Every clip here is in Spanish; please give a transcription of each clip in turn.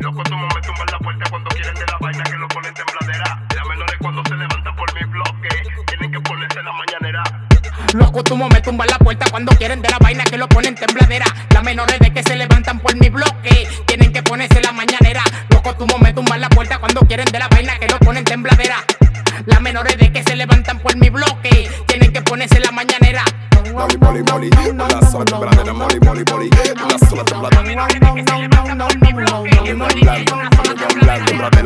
Loco, tú me tumban la puerta cuando quieren de la vaina que lo ponen tembladera. Las menores cuando se levantan por mi bloque, tienen que ponerse la mañanera. Loco, tú me tumban la puerta cuando quieren de la vaina que lo ponen tembladera. Las menores de que se levantan por mi bloque, tienen que ponerse la mañanera. Loco, tú me tumban la puerta cuando quieren de la vaina que lo ponen tembladera. Las menores de que se levantan por mi bloque, Moli, moli, una sola tembladera, moli, moli, moli, una sola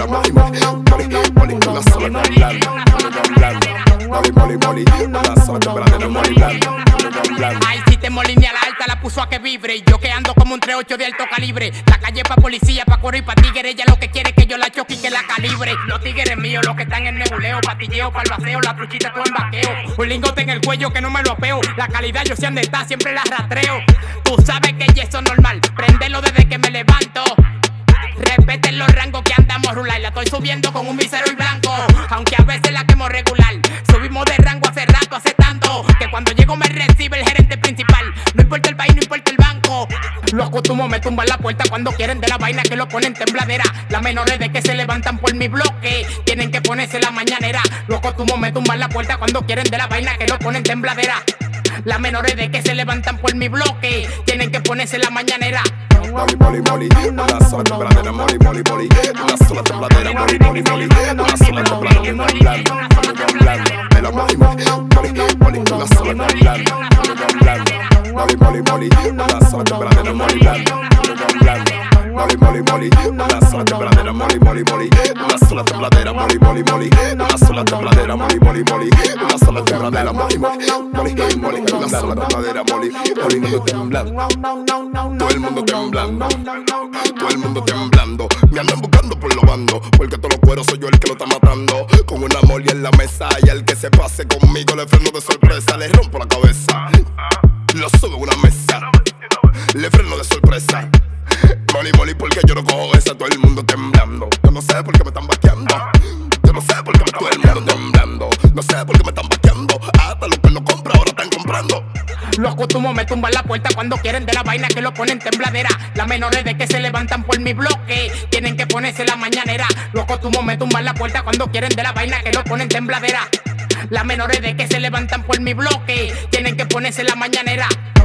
moli, moli, moli, moli, una sola tembladera. Tembladera, moli, moli, Ay, si te molinea la alta la puso a que vibre. Yo que ando como un 38 de alto calibre. La calle pa' policía, pa' correr y pa' tigre. Ella lo que quiere es que yo la choque y que la calibre. Los tigres míos, los que están en nebuleo, patilleo, palbaceo, la truchita todo en vaqueo. Un lingote en el cuello que no me lo apeo. La calidad yo sé dónde está, siempre la rastreo. Tú sabes que eso es normal. Subiendo con un visero y blanco. Aunque a veces la quemo regular. Subimos de rango hace rato, hace tanto. Que cuando llego me recibe el gerente principal. No importa el país, no importa el banco. Los costumos me tumban la puerta cuando quieren de la vaina que lo ponen tembladera. Las menores de que se levantan por mi bloque. Tienen que ponerse la mañanera. Los costumos me tumban la puerta cuando quieren de la vaina que lo ponen tembladera. Las menores de que se levantan por mi bloque. Tienen que ponerse la mañanera. moli, moli, moli, una sola tembladera, moli, moli, moli, una sola tembladera, moli, moli, moli, una sola tembladera, moli, moli, moli, una sola tembladera, moli, moli, moli, una sola tembladera, moli, moli, sola tembladera, moli, moli, moli, moli, moli, sola tembladera, moli, moli, moli, moli, moli, sola tembladera, moli, moli, moli, moli, moli, sola tembladera, moli, moli, moli, moli, moli, sola tembladera, moli, moli, moli, moli, moli, sola tembladera, moli, moli, moli, moli mundo temblando, todo el mundo temblando, todo el mundo temblando, me andan buscando por los bandos, porque todos los cueros soy yo el que lo está matando, con una moli en la mesa y el que se pase conmigo le freno de sorpresa, le rompo la cabeza, lo subo a una mesa, le freno de sorpresa. Moli, moli, porque yo no cojo esa, todo el mundo temblando. Yo no sé por qué me están vaqueando. Yo no sé por qué me todo el mundo temblando. No sé por qué me están vaqueando. Hasta los que no compra ahora están comprando. Los costumos me tumban la puerta cuando quieren de la vaina que lo ponen tembladera. Las menores de que se levantan por mi bloque tienen que ponerse la mañanera. Los costumos me tumban la puerta cuando quieren de la vaina que lo ponen tembladera. Las menores de que se levantan por mi bloque tienen que ponerse la mañanera.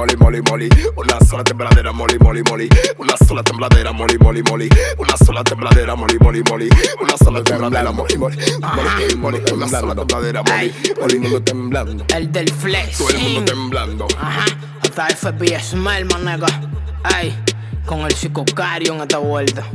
Moli, moli, moli, una sola tembladera, moli, moli, moli, una sola tembladera, moli, moli, moli, una sola tembladera, moli, moli, moli, una sola tembladera, moli, moli, moli, moli, una sola tembladera, moli, moli, mundo temblando, El del flex. todo el mundo temblando. Ajá, hasta FBI Smell, man, nigga. Ay, con el psicocario en esta vuelta.